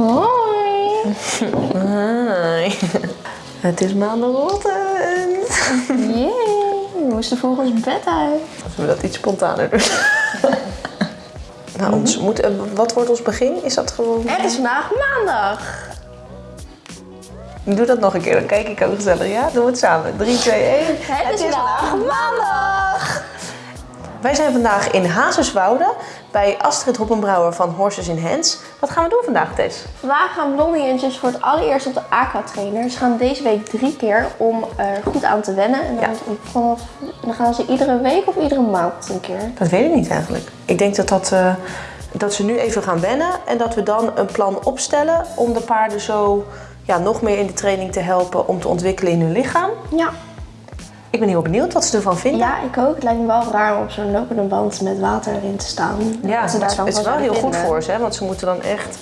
Hoi. Hoi. Het is maandagochtend. Jee, we moesten volgens bed uit. Laten we dat iets spontaner doen. nou, ons moet, eh, wat wordt ons begin? Is dat gewoon... Het is vandaag maandag. Doe dat nog een keer, dan kijk ik ook gezellig. Ja, doen we het samen. 3, 2, 1. Het, is vandaag maandag. Wij zijn vandaag in Hazerswoude bij Astrid Hoppenbrouwer van Horses in Hands. Wat gaan we doen vandaag, Tess? We gaan blondie eentjes voor het allereerst op de aqua trainer. Ze gaan deze week drie keer om er goed aan te wennen. En dan, Ja. vanaf, dan gaan ze iedere week of iedere maand een keer. Dat weet ik niet eigenlijk. Ik denk dat, dat, eh, dat ze nu even gaan wennen en dat we dan een plan opstellen om de paarden zo ja, nog meer in de training te helpen om te ontwikkelen in hun lichaam. Ja. Ik ben heel benieuwd wat ze ervan vinden. ja, ik ook. Het lijkt me wel raar om op zo'n lopende band met water erin te staan. Ja, ze het, is wel heel goed voor ze, hè? want ze moeten dan echt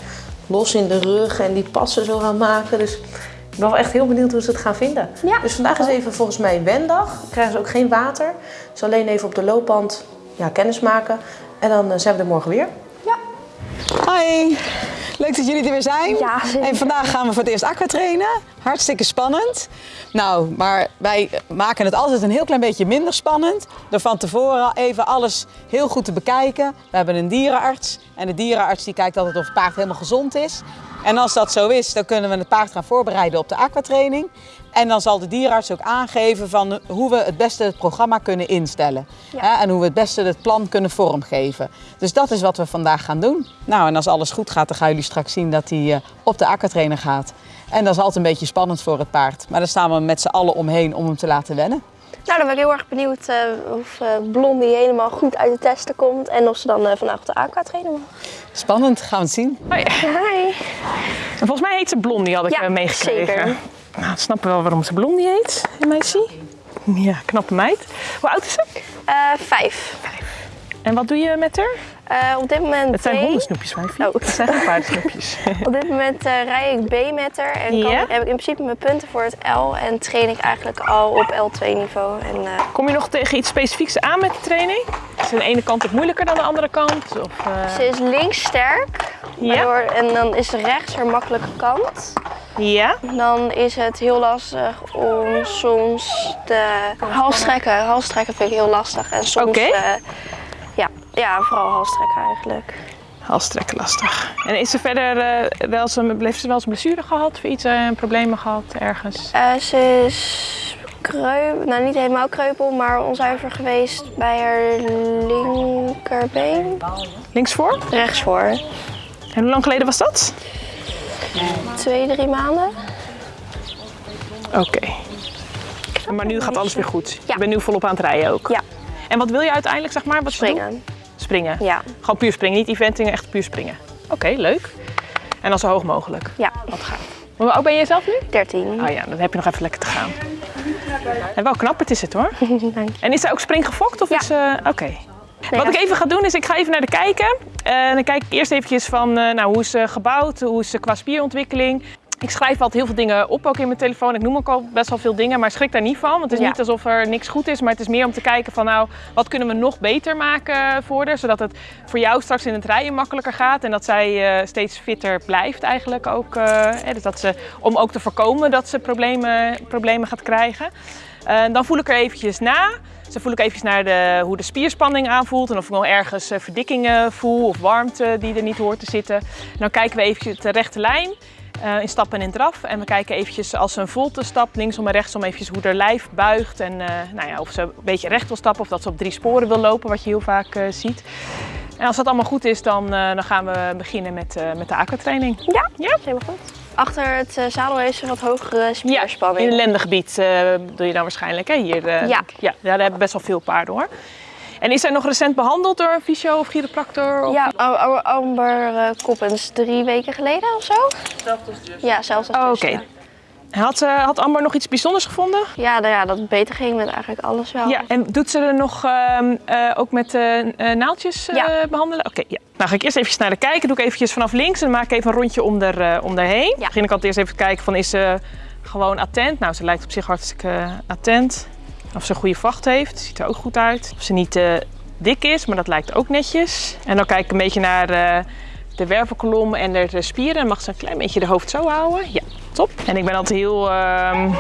los in de rug en die passen zo gaan maken. Dus ik ben wel echt heel benieuwd hoe ze het gaan vinden. Ja. Dus vandaag is even volgens mij wendag. Krijgen ze ook geen water. Dus alleen even op de loopband ja, kennis maken. En dan eh, zijn we er morgen weer. Ja. Hoi, leuk dat jullie er weer zijn. Ja, zeker. En vandaag gaan we voor het eerst aqua trainen. Hartstikke spannend. Nou, maar wij maken het altijd een heel klein beetje minder spannend. Door van tevoren al even alles heel goed te bekijken. We hebben een dierenarts. En de dierenarts die kijkt altijd of het paard helemaal gezond is. En als dat zo is, dan kunnen we het paard gaan voorbereiden op de aquatraining. En dan zal de dierenarts ook aangeven van hoe we het beste het programma kunnen instellen. En hoe we het beste het plan kunnen vormgeven. Dus dat is wat we vandaag gaan doen. Nou, en als alles goed gaat, dan gaan jullie straks zien dat hij eh, op de aquatrainer gaat. En dat is altijd een beetje spannend voor het paard. Maar daar staan we met z'n allen omheen om hem te laten wennen. Dan ben ik heel erg benieuwd eh, of eh, Blondie helemaal goed uit de testen komt. En of ze dan eh, vandaag op de aqua trainen mag. Spannend, gaan we het zien. Ja. Hi. En volgens mij heet ze Blondie, had ik Ja, meegekregen. zeker. Nou, we snappen wel waarom ze Blondie heet, in meisje. Ja, knappe meid. Hoe oud is ze? Eh, vijf. En wat doe je met haar? Eh, op dit moment Het zijn B. hondensnoepjes, wijfie. Oh. Het zijn geen paardensnoepjes. Op dit moment eh, rij ik B met haar en kan, heb ik in principe mijn punten voor het L en train ik eigenlijk al op L2 niveau. En, eh, Kom je nog tegen iets specifieks aan met de training? Is de ene kant ook moeilijker dan de andere kant? Of, eh, ze is links sterk waardoor, en dan is rechts haar makkelijke kant. Ja? Dan is het heel lastig om soms de halstrekken. Halstrekken vind ik heel lastig. En soms, eh, ja, vooral halstrekken eigenlijk. Halstrekken lastig. En is ze verder eh, wel een, heeft ze wel eens een blessure gehad? Of iets, eh, problemen gehad ergens? Eh, ze is kreup, nou niet helemaal kreupel, maar onzuiver geweest bij haar linkerbeen. Linksvoor? Rechtsvoor. En hoe lang geleden was dat? Twee, drie maanden. Oké. Maar nu gaat alles weer goed. Ja. Je bent nu volop aan het rijden ook. Ja, En wat wil je uiteindelijk, zeg maar? Wat springen. Springen. Ja, Gewoon puur springen, niet eventing, echt puur springen. Oké, leuk. En dan zo hoog mogelijk. ja. Wat gaat. Hoe oud ben je zelf nu? 13. Oh ja, dan heb je nog even lekker te gaan. En wel knap, het is het hoor. Dank je. En is zij ook springgefokt? Of Ja. is, eh, Oké. Wat ik even ga doen is, ik ga even naar de kijken. En dan kijk ik eerst eventjes van, eh, nou, hoe is ze gebouwd? Hoe is ze qua spierontwikkeling? Ik schrijf altijd heel veel dingen op, ook in mijn telefoon. Ik noem ook al best wel veel dingen, maar schrik daar niet van. Want het is Ja. niet alsof er niks goed is, maar het is meer om te kijken van, nou, wat kunnen we nog beter maken voor haar? Zodat het voor jou straks in het rijden makkelijker gaat. En dat zij eh, steeds fitter blijft eigenlijk ook. eh, hè, dus dat ze, om ook te voorkomen dat ze problemen, problemen gaat krijgen. Eh, dan voel ik er eventjes na. Dus dan voel ik eventjes naar de, hoe de spierspanning aanvoelt. En of ik nog ergens verdikkingen voel of warmte die er niet hoort te zitten. En dan kijken we eventjes de rechte lijn. Eh, in stappen en in draf. En we kijken eventjes als ze een volte stapt, linksom en rechtsom, eventjes hoe haar lijf buigt. En eh, nou ja, of ze een beetje recht wil stappen of dat ze op drie sporen wil lopen, wat je heel vaak eh, ziet. En als dat allemaal goed is, dan, dan gaan we beginnen met, met de aquatraining. Ja, Ja? dat is helemaal goed. Achter het zadel heeft ze wat hogere Ja, spierspanning. in het lendengebied doe je dan waarschijnlijk. Hè? Hier, Ja. ja. Daar hebben best wel veel paarden hoor. En is zij nog recent behandeld door een fysio of chiropractor? Of... Ja, Am- Am- Amber eh, Koppens, drie weken geleden of zo? Ja, zelfs als Oh, dus, Oké. ja. Had, eh, had Amber nog iets bijzonders gevonden? Ja, nou ja, dat het beter ging met eigenlijk alles wel. Ja, en doet ze er nog ehm, eh, ook met eh, eh, naaldjes eh, Ja. behandelen? Oké, ja. Nou ga ik eerst even naar de kijken. Doe ik eventjes vanaf links en dan maak ik even een rondje om, er, eh, om daarheen. Dan begin ik altijd eerst even te kijken van is ze gewoon attent? Nou, ze lijkt op zich hartstikke attent. Of ze een goede vacht heeft, ziet er ook goed uit. Of ze niet eh, dik is, maar dat lijkt ook netjes. En dan kijk ik een beetje naar eh, de wervelkolom en de, spieren. Mag ze een klein beetje de hoofd zo houden. Ja, top. En ik ben altijd heel ehm,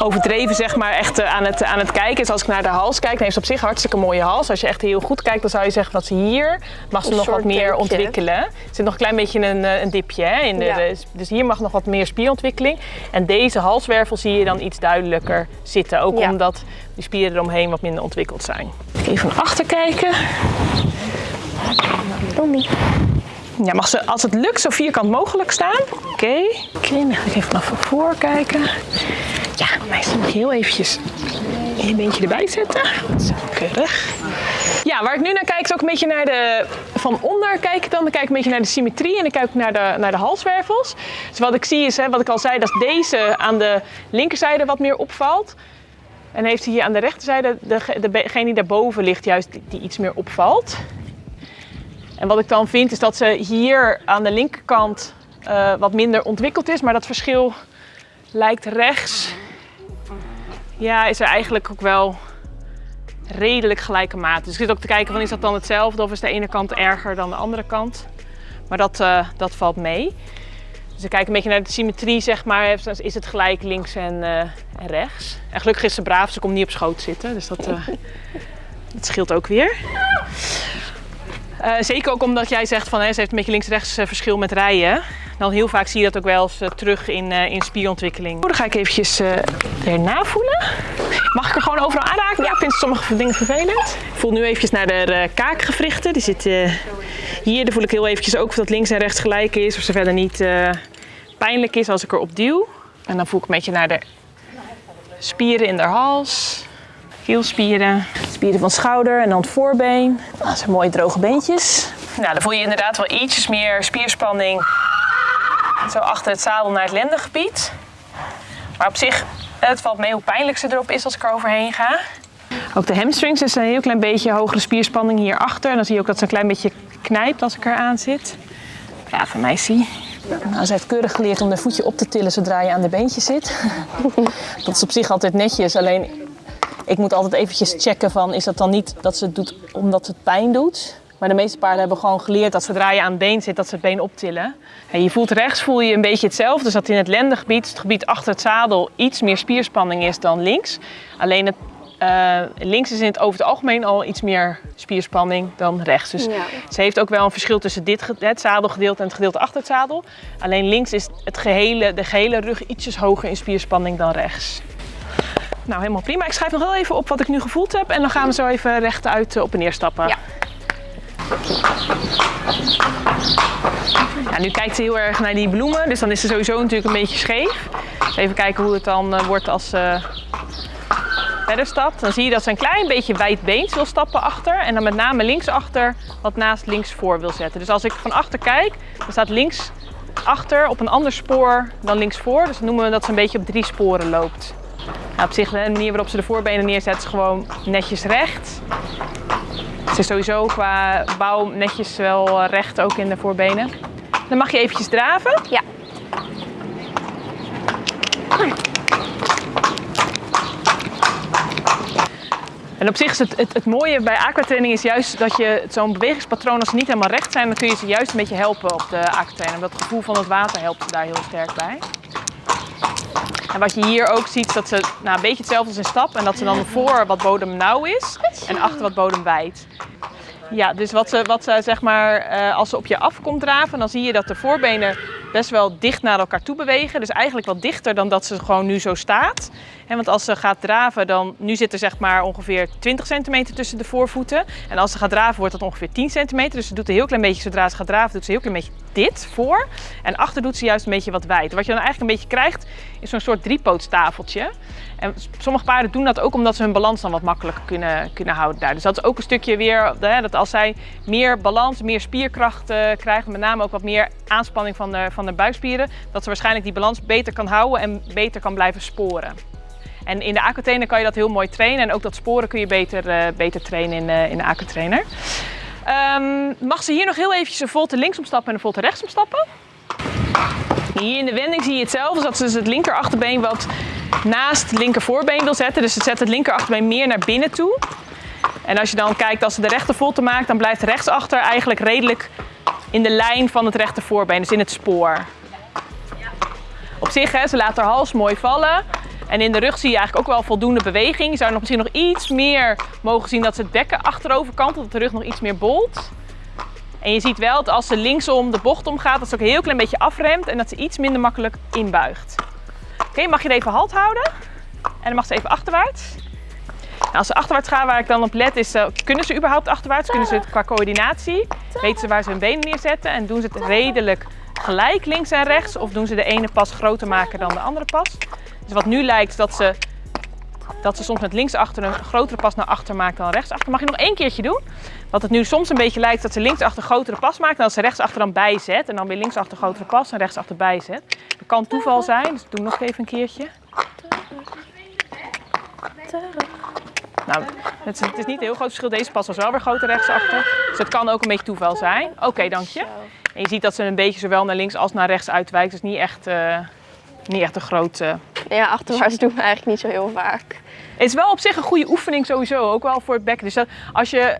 overdreven, zeg maar, echt eh, aan, het, aan het kijken. Dus als ik naar de hals kijk, dan heeft ze op zich een hartstikke mooie hals. Als je echt heel goed kijkt, dan zou je zeggen dat ze hier mag ze Een nog wat meer dipje. ontwikkelen. Er zit nog een klein beetje een, eh, een dipje hè, in de, Ja. dus hier mag nog wat meer spierontwikkeling. En deze halswervel zie je dan iets duidelijker zitten. Ook Ja. omdat die spieren eromheen wat minder ontwikkeld zijn. Even van achter kijken. Blondie. Ja, mag ze als het lukt zo vierkant mogelijk staan. Oké. Oké, dan ga even naar voor kijken. Ja, meestal nog heel eventjes een beentje erbij zetten. Zo, keurig. Ja, waar ik nu naar kijk is ook een beetje naar de... Van onder kijk ik dan. Dan kijk ik een beetje naar de symmetrie en dan kijk ik naar de, naar de halswervels. Dus wat ik zie is, hè, wat ik al zei, dat deze aan de linkerzijde wat meer opvalt. En heeft hij hier aan de rechterzijde, de, degene die daarboven ligt, juist die iets meer opvalt. En wat ik dan vind is dat ze hier aan de linkerkant eh, wat minder ontwikkeld is, maar dat verschil lijkt rechts. Ja, is er eigenlijk ook wel redelijk gelijke mate. Dus ik zit ook te kijken van is dat dan hetzelfde of is de ene kant erger dan de andere kant. Maar dat, eh, dat valt mee. Dus ik kijk een beetje naar de symmetrie, zeg maar. Is het gelijk links en, eh, en rechts? En gelukkig is ze braaf, ze komt niet op schoot zitten. Dus dat, dat scheelt ook weer. Eh, zeker ook omdat jij zegt van hè, ze heeft een beetje links-rechts eh, verschil met rijden. Dan heel vaak zie je dat ook wel eens eh, terug in, in spierontwikkeling. Dan ga ik eventjes erna voelen. Mag ik er gewoon overal aanraken? Ja, ik vind sommige dingen vervelend. Ik voel nu eventjes naar de kaakgewrichten. Die zitten hier. Daar voel ik heel eventjes ook of dat links en rechts gelijk is. Of ze verder niet pijnlijk is als ik erop duw. En dan voel ik een beetje naar de spieren in de hals. Keelspieren, spieren van schouder en dan het voorbeen. Dat zijn mooie droge beentjes. Nou, dan voel je inderdaad wel ietsjes meer spierspanning. Zo achter het zadel naar het lendengebied. Maar op zich, het valt mee hoe pijnlijk ze erop is als ik er overheen ga. Ook de hamstrings is een heel klein beetje hogere spierspanning hierachter. En dan zie je ook dat ze een klein beetje knijpt als ik er aan zit. Brave meisje. Nou, ze heeft keurig geleerd om haar voetje op te tillen zodra je aan de beentjes zit. dat is op zich altijd netjes. Alleen ik moet altijd eventjes checken van is dat dan niet dat ze het doet omdat het pijn doet. Maar de meeste paarden hebben gewoon geleerd dat zodra je aan het been zit, dat ze het been optillen. En je voelt rechts voel je een beetje hetzelfde. Dus dat in het lendengebied, het gebied achter het zadel, iets meer spierspanning is dan links. Alleen het, eh, links is in het over het algemeen al iets meer spierspanning dan rechts. Dus Ja. ze heeft ook wel een verschil tussen dit, het zadelgedeelte en het gedeelte achter het zadel. Alleen links is het gehele, de gehele rug ietsjes hoger in spierspanning dan rechts. Nou, helemaal prima. Ik schrijf nog heel even op wat ik nu gevoeld heb. En dan gaan we zo even rechtuit eh, op en neer stappen. Ja. Ja, nu kijkt ze heel erg naar die bloemen. Dus dan is ze sowieso natuurlijk een beetje scheef. Even kijken hoe het dan eh, wordt als ze verder stapt. Dan zie je dat ze een klein beetje wijdbeens wil stappen achter. En dan met name linksachter wat naast links voor wil zetten. Dus als ik van achter kijk, dan staat links achter op een ander spoor dan links voor. Dus dan noemen we dat ze een beetje op drie sporen loopt. Nou, op zich, de manier waarop ze de voorbenen neerzet is gewoon netjes recht. Ze is sowieso qua bouw netjes wel eh, recht ook in de voorbenen. Dan mag je eventjes draven. Ja. En op zich is het, het, het mooie bij aquatraining is juist dat je zo'n bewegingspatroon, als ze niet helemaal recht zijn, dan kun je ze juist een beetje helpen op de aquatraining. Dat gevoel van het water helpt daar heel sterk bij. En wat je hier ook ziet, is dat ze nou, een beetje hetzelfde als in stap. En dat ze dan voor wat bodem nauw is en achter wat bodem wijd. Ja, dus wat ze, wat ze zeg maar, eh, als ze op je afkomt draven, dan zie je dat de voorbenen best wel dicht naar elkaar toe bewegen. Dus eigenlijk wat dichter dan dat ze gewoon nu zo staat. Want als ze gaat draven, dan nu zit er zeg maar ongeveer 20 centimeter tussen de voorvoeten. En als ze gaat draven, wordt dat ongeveer 10 centimeter. Dus ze doet een heel klein beetje, zodra ze gaat draven, doet ze een heel klein beetje dit voor. En achter doet ze juist een beetje wat wijd. Wat je dan eigenlijk een beetje krijgt, is zo'n soort driepoottafeltje. En sommige paarden doen dat ook omdat ze hun balans dan wat makkelijker kunnen, kunnen houden daar. Dus dat is ook een stukje weer, hè, dat als zij meer balans, meer spierkracht eh, krijgen, met name ook wat meer aanspanning van van de buikspieren, dat ze waarschijnlijk die balans beter kan houden en beter kan blijven sporen. En in de aquatrainer kan je dat heel mooi trainen. En ook dat sporen kun je beter, eh, beter trainen in, eh, in de aquatrainer. Ehm mag ze hier nog heel eventjes een volte linksom stappen en een volte rechtsom stappen? Hier in de wending zie je hetzelfde. Dat ze dus het linker achterbeen wat naast het linker voorbeen wil zetten. Dus het zet het linker achterbeen meer naar binnen toe. En als je dan kijkt, als ze de rechter volte maakt, dan blijft rechtsachter eigenlijk redelijk in de lijn van het rechte voorbeen, dus in het spoor. Op zich, hè, ze laat haar hals mooi vallen. En in de rug zie je eigenlijk ook wel voldoende beweging. Je zou nog misschien nog iets meer mogen zien dat ze het bekken achterover kantelt, dat de rug nog iets meer bolt. En je ziet wel dat als ze linksom de bocht omgaat, dat ze ook een heel klein beetje afremt en dat ze iets minder makkelijk inbuigt. Oké, mag je er even halt houden? En dan mag ze even achterwaarts. Nou, als ze achterwaarts gaan, waar ik dan op let, is uh, kunnen ze überhaupt achterwaarts? Kunnen ze het qua coördinatie? Weten ze waar ze hun benen neerzetten? En doen ze het redelijk gelijk links en rechts? Of doen ze de ene pas groter maken dan de andere pas? Dus wat nu lijkt dat ze, dat ze soms met linksachter een grotere pas naar achter maakt dan rechtsachter. Mag je nog één keertje doen? Wat het nu soms een beetje lijkt dat ze linksachter een grotere pas maakt. En dat ze rechtsachter dan bijzet. En dan weer linksachter een grotere pas en rechtsachter bijzet. Dat kan toeval zijn, dus doe nog even een keertje. Nou, het is, het is, niet een heel groot verschil. Deze pas was wel weer groter rechtsachter. Dus het kan ook een beetje toeval zijn. Oké, dank je. En je ziet dat ze een beetje zowel naar links als naar rechts uitwijkt. Dus niet echt, uh, niet echt een Ja, achterwaarts doen we eigenlijk niet zo heel vaak. Het is wel op zich een goede oefening sowieso, ook wel voor het bekken. Dus dat, als je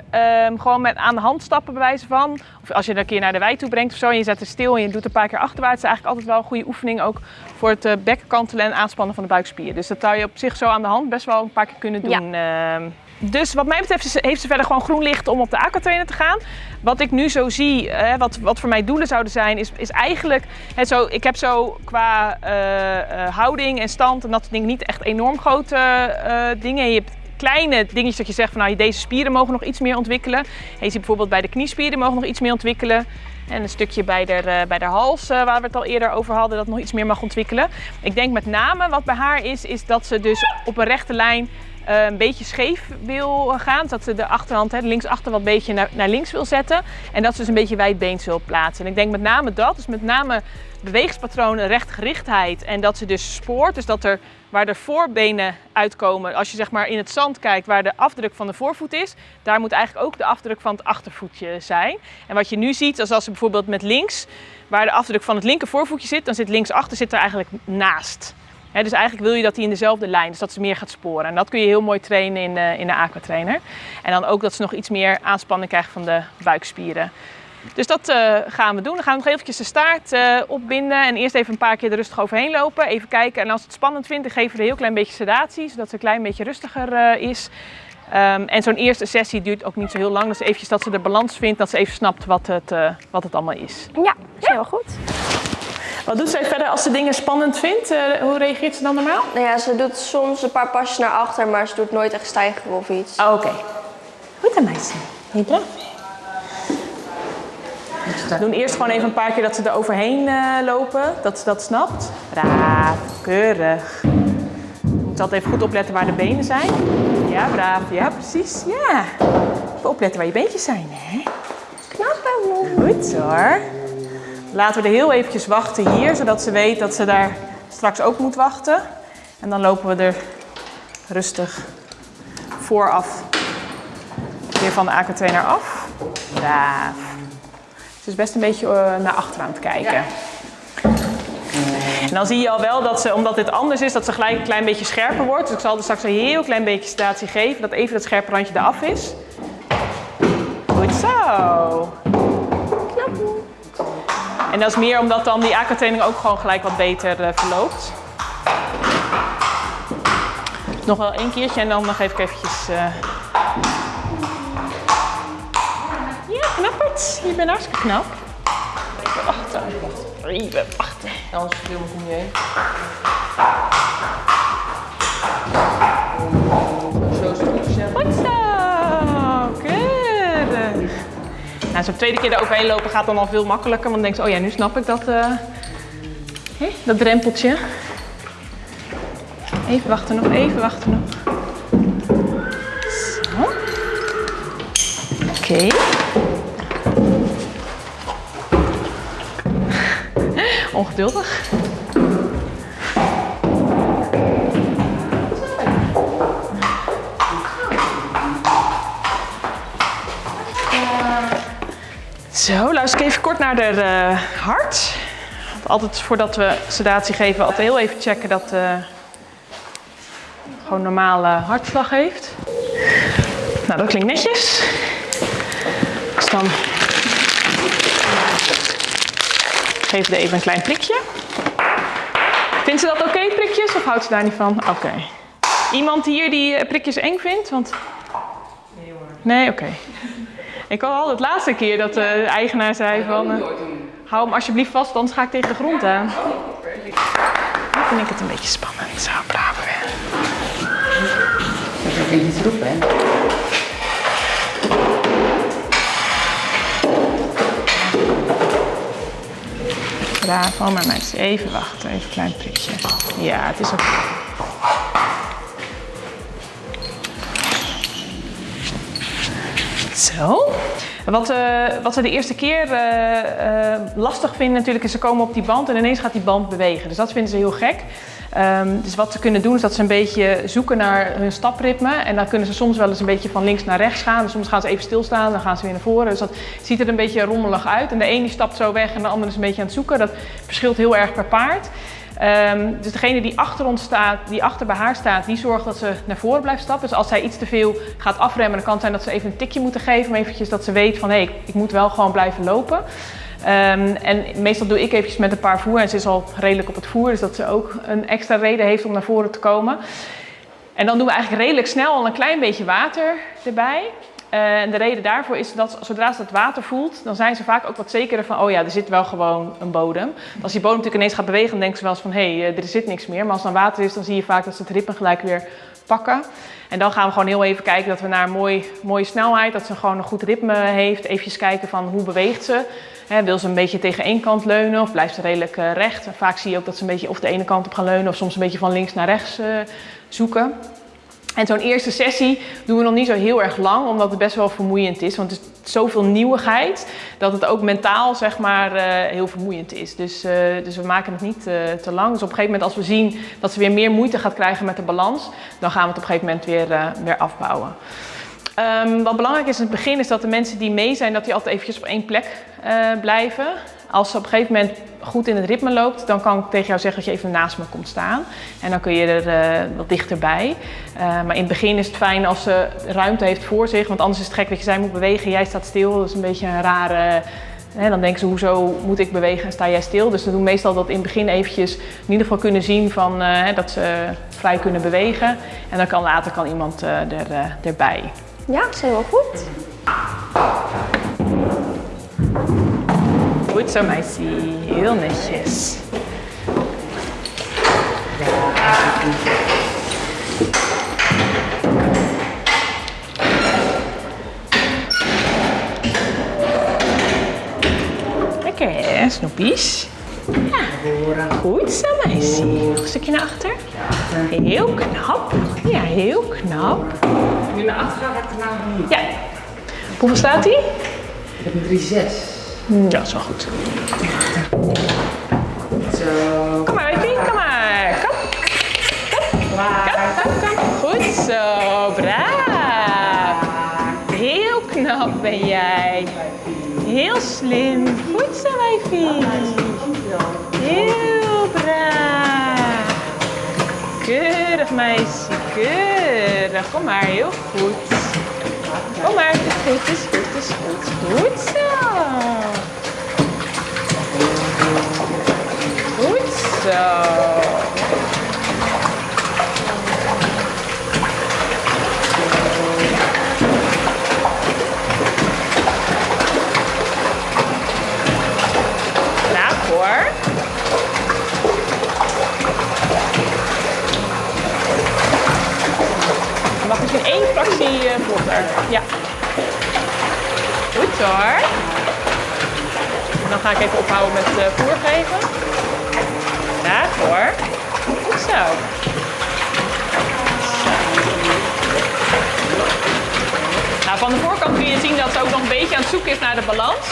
um, gewoon met aan de hand stappen bij wijze van, of als je er een keer naar de wei toe brengt of zo en je zet er stil en je doet een paar keer achterwaarts, is eigenlijk altijd wel een goede oefening ook voor het uh, bekken kantelen en aanspannen van de buikspieren. Dus dat zou je op zich zo aan de hand best wel een paar keer kunnen doen. Ja. Uh, dus wat mij betreft heeft ze verder gewoon groen licht om op de aquatrainer te gaan. Wat ik nu zo zie, hè, wat, wat voor mij doelen zouden zijn, is, is eigenlijk... Hè, zo, ik heb zo qua uh, uh, houding en stand en dat soort dingen niet echt enorm grote dingen. Je hebt kleine dingetjes dat je zegt van nou, deze spieren mogen nog iets meer ontwikkelen. En je ziet bijvoorbeeld bij de kniespieren mogen nog iets meer ontwikkelen. En een stukje bij de, bij de hals, waar we het al eerder over hadden, dat nog iets meer mag ontwikkelen. Ik denk met name wat bij haar is, is dat ze dus op een rechte lijn een beetje scheef wil gaan. Dat ze de achterhand, hè, linksachter wat beetje naar, naar links wil zetten. En dat ze dus een beetje wijdbeens wil plaatsen. En ik denk met name dat, dus met name beweegspatronen, rechtgerichtheid. En dat ze dus spoort, dus dat er waar de voorbenen uitkomen, als je zeg maar in het zand kijkt waar de afdruk van de voorvoet is, daar moet eigenlijk ook de afdruk van het achtervoetje zijn. En wat je nu ziet, is als ze bijvoorbeeld met links, waar de afdruk van het linker voorvoetje zit, dan zit linksachter zit er eigenlijk naast. He, dus eigenlijk wil je dat hij in dezelfde lijn, dus dat ze meer gaat sporen. En dat kun je heel mooi trainen in de, in de aquatrainer. En dan ook dat ze nog iets meer aanspanning krijgen van de buikspieren. Dus dat uh, gaan we doen. Dan gaan we nog eventjes de staart uh, opbinden en eerst even een paar keer er rustig overheen lopen. Even kijken en als het spannend vindt, dan geven we een heel klein beetje sedatie, zodat ze een klein beetje rustiger uh, is. Um, en zo'n eerste sessie duurt ook niet zo heel lang. Dus eventjes dat ze de balans vindt, dat ze even snapt wat het, wat het allemaal is. Ja, is heel goed. Wat doet zij verder als ze dingen spannend vindt? Uh, hoe reageert ze dan normaal? Nou ja, ze doet soms een paar pasjes naar achter, maar ze doet nooit echt stijgen of iets. Oh, Oké. Okay. Goed dan, meisje. Heel braaf. We doen eerst gewoon even een paar keer dat ze er overheen uh, lopen, dat ze dat snapt. Braaf, keurig. Je moet altijd even goed opletten waar de benen zijn. Ja, braaf. Ja, precies. Ja. Even opletten waar je beentjes zijn, hè? Knap, Goed hoor. Laten we er heel eventjes wachten hier, zodat ze weet dat ze daar straks ook moet wachten. En dan lopen we er rustig vooraf weer van de AK-trainer af. Braaf. Ze is best een beetje naar achter aan het kijken. En dan zie je al wel dat ze, omdat dit anders is, dat ze gelijk een klein beetje scherper wordt. Dus ik zal er straks een heel klein beetje statie geven, dat even dat scherpe randje eraf is. Goed zo. En dat is meer omdat dan die aquatraining ook gewoon gelijk wat beter uh, verloopt. Nog wel één keertje en dan geef ik eventjes... Uh... Ja, knapperd. Je bent hartstikke knap. Even wachten. Even wachten. Anders film ik om je heen. Nou, zo'n tweede keer er overheen lopen gaat dan al veel makkelijker. Want dan denk je, oh ja, nu snap ik dat, hè, dat drempeltje. Even wachten nog, even wachten nog. Zo. Oké. Ongeduldig. Luister ik even kort naar de uh, hart. Altijd voordat we sedatie geven, altijd heel even checken dat uh, gewoon normale hartslag heeft. Nou, dat klinkt netjes. Dus dan geef er even een klein prikje. Vindt ze dat oké, prikjes, of houdt ze daar niet van? Oké. Iemand hier die eh, prikjes eng vindt? Want... Nee, oké. Ik had al het laatste keer dat de eigenaar zei van... eh, hou hem alsjeblieft vast, anders ga ik tegen de grond aan. Nu vind ik het een beetje spannend. Zo, braven weer. Dat is hè? Bravo, maar mensen, even wachten. Even een klein prikje. Ja, het is oké. Zo. Wat, eh, wat we de eerste keer eh, eh, lastig vinden natuurlijk is ze komen op die band en ineens gaat die band bewegen. Dus dat vinden ze heel gek. Ehm, dus wat ze kunnen doen is dat ze een beetje zoeken naar hun stapritme. En dan kunnen ze soms wel eens een beetje van links naar rechts gaan. Soms gaan ze even stilstaan, dan gaan ze weer naar voren. Dus dat ziet er een beetje rommelig uit. En de een die stapt zo weg en de ander is een beetje aan het zoeken. Dat verschilt heel erg per paard. Ehm, dus degene die achter ons staat, die achter bij haar staat, die zorgt dat ze naar voren blijft stappen. Dus als zij iets te veel gaat afremmen, dan kan het zijn dat ze even een tikje moeten geven. Om eventjes dat ze weet van hé, ik moet wel gewoon blijven lopen. Ehm, en meestal doe ik eventjes met een paar voer. En ze is al redelijk op het voer, dus dat ze ook een extra reden heeft om naar voren te komen. En dan doen we eigenlijk redelijk snel al een klein beetje water erbij. Eh, En de reden daarvoor is dat zodra ze het water voelt, dan zijn ze vaak ook wat zekerder van, oh ja, er zit wel gewoon een bodem. Als die bodem natuurlijk ineens gaat bewegen, dan denken ze wel eens van, hé, hey, er zit niks meer. Maar als dan water is, dan zie je vaak dat ze het ritme gelijk weer pakken. En dan gaan we gewoon heel even kijken dat we naar een mooi, mooie snelheid, dat ze gewoon een goed ritme heeft. Even kijken van hoe beweegt ze. Wil ze een beetje tegen één kant leunen of blijft ze redelijk eh, recht? Vaak zie je ook dat ze een beetje of de ene kant op gaan leunen of soms een beetje van links naar rechts eh, zoeken. En zo'n eerste sessie doen we nog niet zo heel erg lang, omdat het best wel vermoeiend is. Want het is zoveel nieuwigheid dat het ook mentaal zeg maar, eh, heel vermoeiend is. Dus, eh, dus we maken het niet eh, te lang. Dus op een gegeven moment als we zien dat ze weer meer moeite gaat krijgen met de balans, dan gaan we het op een gegeven moment weer, weer afbouwen. Ehm, wat belangrijk is in het begin is dat de mensen die mee zijn, dat die altijd eventjes op één plek blijven. Als ze op een gegeven moment goed in het ritme loopt, dan kan ik tegen jou zeggen dat je even naast me komt staan. En dan kun je er eh, wat dichterbij. Eh, maar in het begin is het fijn als ze ruimte heeft voor zich, want anders is het gek dat je zij moet bewegen, jij staat stil. Dat is een beetje een rare... Hè, dan denken ze, hoezo moet ik bewegen en sta jij stil? Dus we doen meestal dat in het begin eventjes in ieder geval kunnen zien van, eh, dat ze vrij kunnen bewegen. En dan kan later kan iemand er, erbij. Ja, is helemaal goed. Goed zo, meisje. Heel netjes. Lekker hè, snoepies? Ja, goed zo, meisje. Nog een stukje naar achter. Heel knap. Ja, heel knap. Nu naar achter gaat daarna niet. Ja. Hoeveel staat hij? Ik heb een 3-6. Ja, dat is wel goed. Zo. Kom maar, Wifi, kom maar. Kom. Kom, kom, kom. Goed zo, braaf. Heel knap ben jij. Heel slim. Goed zo, Wifi. Heel braaf. Keurig, meisje. Keurig. Kom maar, heel goed. Kom maar, het is goed, het is goed, het is goed. Goed zo. Zo. Mag misschien één fractie vlotter. Ja. Goed. En dan ga ik even ophouden met eh, voer geven. Braaf hoor. Zo. Nou, van de voorkant kun je zien dat ze ook nog een beetje aan het zoeken is naar de balans.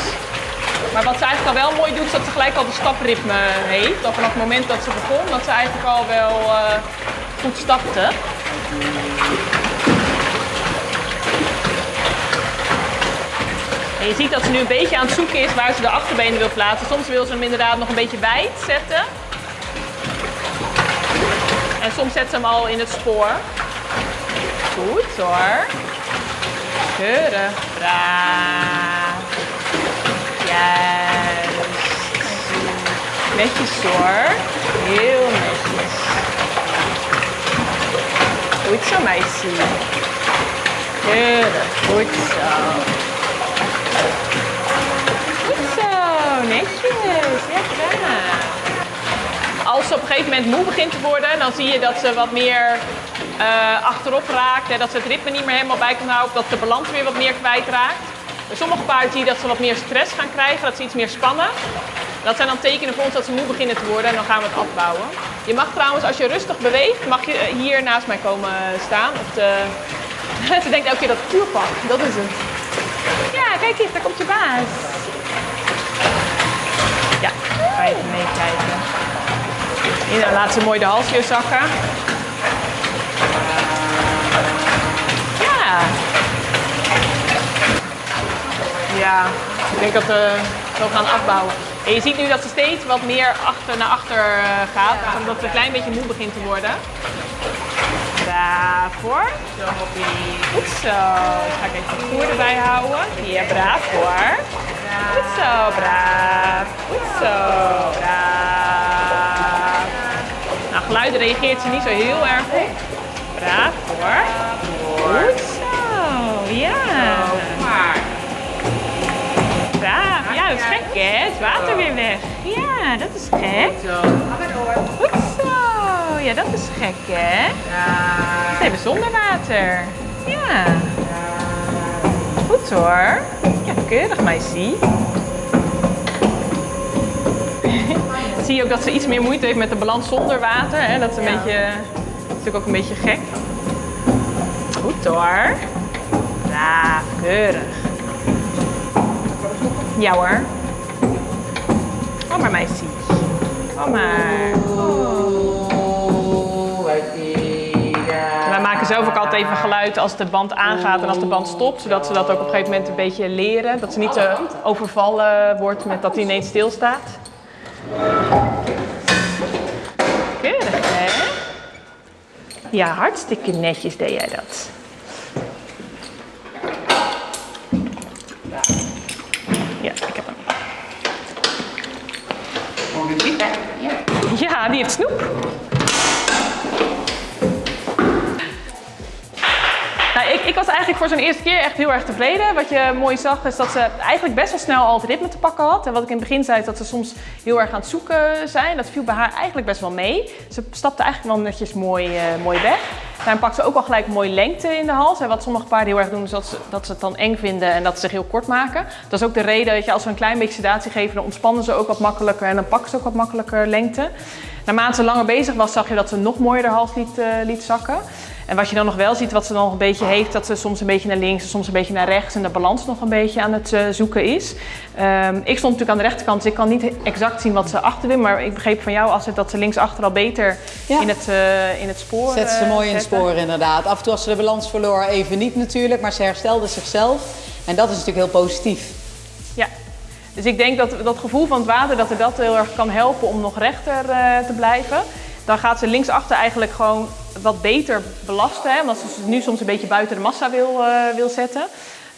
Maar wat ze eigenlijk al wel mooi doet, is dat ze gelijk al de stapritme heeft. Al vanaf het moment dat ze begon, dat ze eigenlijk al wel eh, goed stapte. En je ziet dat ze nu een beetje aan het zoeken is waar ze de achterbenen wil plaatsen. Soms wil ze hem inderdaad nog een beetje wijd zetten. En soms zet ze hem al in het spoor. Goed hoor. Keurig. Braaf. Juist. Netjes hoor. Heel netjes. Goed zo, meisje. Keurig. Goed zo. Goed zo. Netjes. Ja, gedaan. Als ze op een gegeven moment moe begint te worden, dan zie je dat ze wat meer eh, achterop raakt. Hè, dat ze het ritme niet meer helemaal bij kan houden. Of dat de balans weer wat meer kwijtraakt. Bij sommige paarden zie je dat ze wat meer stress gaan krijgen. Dat ze iets meer spannen. Dat zijn dan tekenen voor ons dat ze moe beginnen te worden en dan gaan we het afbouwen. Je mag trouwens, als je rustig beweegt, mag je eh, hier naast mij komen staan. Op de... ze denkt elke keer dat het vuurpak, dat is het. Ja, kijk eens, daar komt je baas. Ja, ga even meekijken. Hier, dan laat ze mooi de halsje zakken. Ja. Ja, ik denk dat we zo gaan afbouwen. En je ziet nu dat ze steeds wat meer achter naar achter eh, gaat, omdat ze een klein beetje moe begint te worden. Hoppie. Goed zo. Dan ga ik even het voer erbij houden. Ja, braaf hoor. Goed zo, braaf. Goed zo, braaf. Geluiden reageert ze niet zo heel erg op. Braaf hoor. Goed zo, ja. Braaf. Ja, dat is gek hè. Het water weer weg. Ja, dat is gek. Goed zo. Ja, dat is gek hè. Even zonder water. Ja. Goed hoor. Ja, keurig meisje. Zie je ook dat ze iets meer moeite heeft met de balans zonder water. Hè? Dat is een beetje, is natuurlijk ook een beetje gek. Goed hoor. Ja, keurig. Ja hoor. Kom maar meisje. Kom maar. Wij maken zelf ook altijd even geluid als de band aangaat en als de band stopt. Zodat ze dat ook op een gegeven moment een beetje leren. Dat ze niet te overvallen wordt met dat hij ineens stilstaat. Keurig hè? Ja, hartstikke netjes deed jij dat. Ja, ik heb hem. Ja, die heeft snoep. Was eigenlijk voor zijn eerste keer echt heel erg tevreden. Wat je mooi zag is dat ze eigenlijk best wel snel al het ritme te pakken had. En wat ik in het begin zei is dat ze soms heel erg aan het zoeken zijn. Dat viel bij haar eigenlijk best wel mee. Ze stapte eigenlijk wel netjes mooi, eh, mooi weg. Daarin pakt ze ook al gelijk mooi lengte in de hals. En wat sommige paarden heel erg doen is dat ze, dat ze het dan eng vinden en dat ze zich heel kort maken. Dat is ook de reden dat je als we een klein beetje sedatie geven, dan ontspannen ze ook wat makkelijker en dan pakken ze ook wat makkelijker lengte. Naarmate ze langer bezig was, zag je dat ze nog mooier de hals liet, eh, liet zakken. En wat je dan nog wel ziet, wat ze nog een beetje heeft, dat ze soms een beetje naar links en soms een beetje naar rechts en de balans nog een beetje aan het eh, zoeken is. Ehm, ik stond natuurlijk aan de rechterkant, dus ik kan niet exact zien wat ze achter wil, maar ik begreep van jou als het dat ze linksachter al beter Ja. in, het, eh, in het spoor Zet ze eh, mooi in het zette. spoor inderdaad. Af en toe als ze de balans verloor, even niet natuurlijk, maar ze herstelde zichzelf. En dat is natuurlijk heel positief. Ja, dus ik denk dat dat gevoel van het water, dat er dat heel erg kan helpen om nog rechter eh, te blijven. Dan gaat ze linksachter eigenlijk gewoon wat beter belasten, hè, omdat ze nu soms een beetje buiten de massa wil, eh, wil zetten.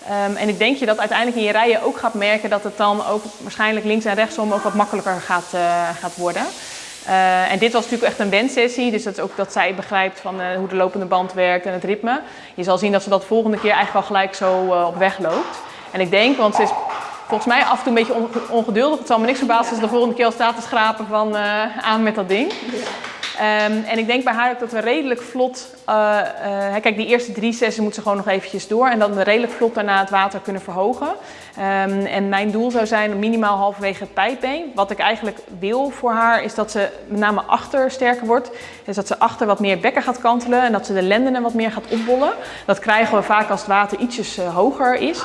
Ehm, en ik denk je dat uiteindelijk in je rijen ook gaat merken dat het dan ook waarschijnlijk links en rechtsom ook wat makkelijker gaat, eh, gaat worden. Eh, en dit was natuurlijk echt een wensessie, dus dat is ook dat zij begrijpt van hoe de lopende band werkt en het ritme. Je zal zien dat ze dat volgende keer eigenlijk al gelijk zo op weg loopt. En ik denk, want ze is volgens mij af en toe een beetje onge- ongeduldig. Het zal me niks verbazen als ze de volgende keer al staat te schrapen van aan met dat ding. Ehm, en ik denk bij haar ook dat we redelijk vlot, eh, eh, kijk die eerste drie sessies moet ze gewoon nog eventjes door en dat we redelijk vlot daarna het water kunnen verhogen. Ehm, en mijn doel zou zijn minimaal halverwege het pijpbeen. Wat ik eigenlijk wil voor haar is dat ze met name achter sterker wordt. Dus dat ze achter wat meer bekken gaat kantelen en dat ze de lendenen wat meer gaat opbollen. Dat krijgen we vaak als het water ietsjes eh, hoger is.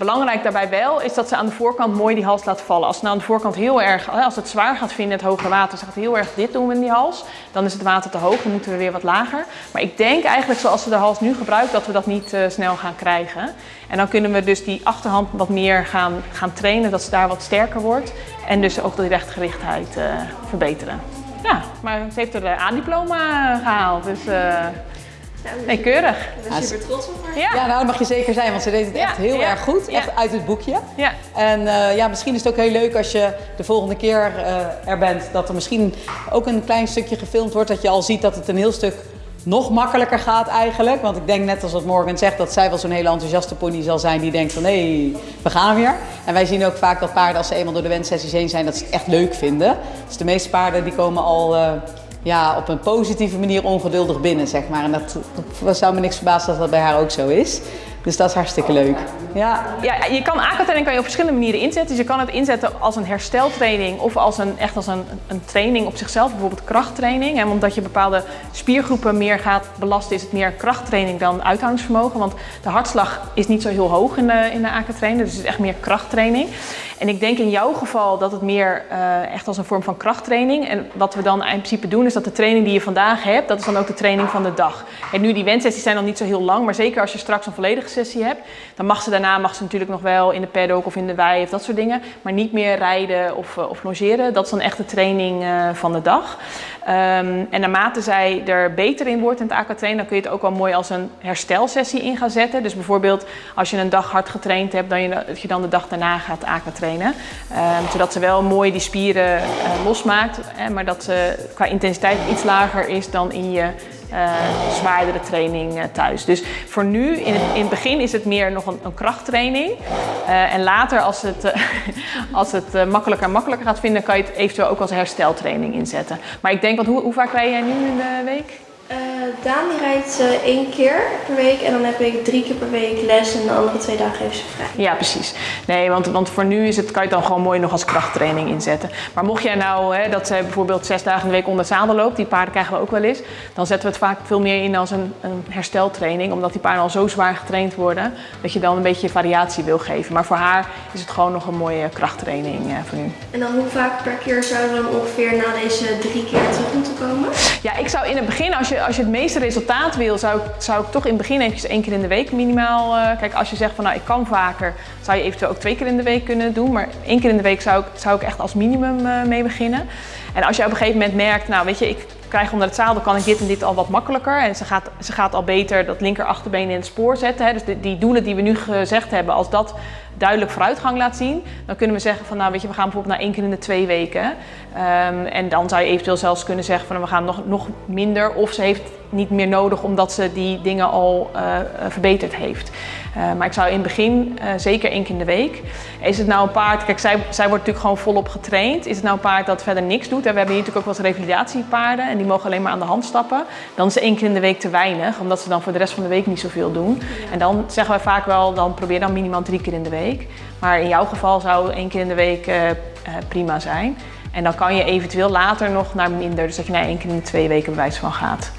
Belangrijk daarbij wel is dat ze aan de voorkant mooi die hals laat vallen. Als ze nou aan de voorkant heel erg, als het zwaar gaat vinden het hoge water, ze gaat heel erg dit doen in die hals, dan is het water te hoog, dan moeten we weer wat lager. Maar ik denk eigenlijk zoals ze de hals nu gebruikt, dat we dat niet eh, snel gaan krijgen. En dan kunnen we dus die achterhand wat meer gaan, gaan trainen, dat ze daar wat sterker wordt. En dus ook die rechtgerichtheid eh, verbeteren. Ja, maar ze heeft er de A-diploma gehaald, dus eh, Nee, keurig. Ik ben super trots op haar. Ja. Ja, nou dat mag je zeker zijn, want ze deed het Ja, echt heel ja, erg goed. ja. Echt uit het boekje. Ja. En eh, ja, misschien is het ook heel leuk als je de volgende keer eh, er bent, dat er misschien ook een klein stukje gefilmd wordt, dat je al ziet dat het een heel stuk nog makkelijker gaat eigenlijk. Want ik denk net als wat Morgan zegt, dat zij wel zo'n hele enthousiaste pony zal zijn die denkt van hé, hey, we gaan weer. En wij zien ook vaak dat paarden als ze eenmaal door de wenssessies heen zijn, dat ze het echt leuk vinden. Dus de meeste paarden die komen al eh, ja, op een positieve manier ongeduldig binnen, zeg maar. En dat, zou me niks verbazen dat dat bij haar ook zo is. Dus dat is hartstikke leuk. Ja, Ja, je kan aquatraining kan je op verschillende manieren inzetten. Dus je kan het inzetten als een hersteltraining of als een, echt als een, een training op zichzelf, bijvoorbeeld krachttraining. En omdat je bepaalde spiergroepen meer gaat belasten, is het meer krachttraining dan uithoudingsvermogen. Want de hartslag is niet zo heel hoog in de, in de aquatraining, dus het is echt meer krachttraining. En ik denk in jouw geval dat het meer eh, echt als een vorm van krachttraining. En wat we dan in principe doen, is dat de training die je vandaag hebt, dat is dan ook de training van de dag. En nu die wenssessies zijn dan niet zo heel lang, maar zeker als je straks een volledige sessie hebt, dan mag ze daarna mag ze natuurlijk nog wel in de paddock of in de wei of dat soort dingen, maar niet meer rijden of, eh, of logeren. Dat is dan echt de training eh, van de dag. Ehm, en naarmate zij er beter in wordt in het aquatrainen, dan kun je het ook wel mooi als een herstelsessie in gaan zetten. Dus bijvoorbeeld als je een dag hard getraind hebt, dan je, dat je dan de dag daarna gaat aquatrainen. Ehm zodat ze wel mooi die spieren eh, losmaakt, maar dat ze qua intensiteit iets lager is dan in je zwaardere training eh, thuis. Dus voor nu, in het, in het begin is het meer nog een, een krachttraining. Eh, en later, als het, eh, als het eh, makkelijker en makkelijker gaat vinden, kan je het eventueel ook als hersteltraining inzetten. Maar ik denk, want hoe, hoe vaak rij jij nu in de week? Eh, Daan die rijdt eh, één keer per week en dan heb ik drie keer per week les en de andere twee dagen heeft ze vrij. Ja, precies. Nee, want, want voor nu is het, kan je het dan gewoon mooi nog als krachttraining inzetten. Maar mocht jij nou, hè, dat zij bijvoorbeeld zes dagen in de week onder zadel loopt, die paarden krijgen we ook wel eens, dan zetten we het vaak veel meer in als een, een hersteltraining, omdat die paarden al zo zwaar getraind worden, dat je dan een beetje variatie wil geven. Maar voor haar is het gewoon nog een mooie krachttraining eh, voor nu. En dan hoe vaak per keer zouden we dan ongeveer na deze drie keer terug moeten komen? Ja, ik zou in het begin, als je, als je het meeste resultaat wil, zou ik, zou ik toch in het begin eventjes één keer in de week minimaal. eh, kijk, als je zegt van nou ik kan vaker, zou je eventueel ook twee keer in de week kunnen doen. Maar één keer in de week zou ik, zou ik echt als minimum eh, mee beginnen. En als je op een gegeven moment merkt, nou weet je, ik krijg onder het zadel kan ik dit en dit al wat makkelijker. En ze gaat, ze gaat al beter dat linker achterbeen in het spoor zetten. Hè. Dus die, die doelen die we nu gezegd hebben, als dat duidelijk vooruitgang laat zien, dan kunnen we zeggen van nou weet je, we gaan bijvoorbeeld naar één keer in de twee weken. Ehm, en dan zou je eventueel zelfs kunnen zeggen van we gaan nog, nog minder. Of ze heeft niet meer nodig omdat ze die dingen al eh, verbeterd heeft. Eh, maar ik zou in het begin eh, zeker één keer in de week. Is het nou een paard, kijk zij, zij wordt natuurlijk gewoon volop getraind. Is het nou een paard dat verder niks doet? En we hebben hier natuurlijk ook wat revalidatiepaarden en die mogen alleen maar aan de hand stappen. Dan is één keer in de week te weinig, omdat ze dan voor de rest van de week niet zoveel doen. En dan zeggen wij vaak wel, dan probeer dan minimaal drie keer in de week. Maar in jouw geval zou één keer in de week prima zijn. En dan kan je eventueel later nog naar minder, dus dat je naar één keer in de twee weken bewijs van gaat.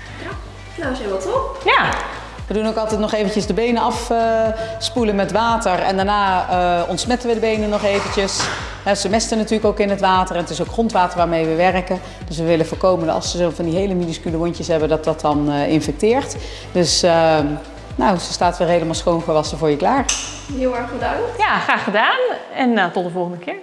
Nou, is helemaal top. Ja, We doen ook altijd nog eventjes de benen afspoelen met water. En daarna eh, ontsmetten we de benen nog eventjes. Ze mesten natuurlijk ook in het water. En het is ook grondwater waarmee we werken. Dus we willen voorkomen dat als ze zo van die hele minuscule wondjes hebben, dat dat dan eh, infecteert. Dus eh, nou, ze staat weer helemaal schoongewassen voor je klaar. Heel erg bedankt. ja graag gedaan en eh, tot de volgende keer.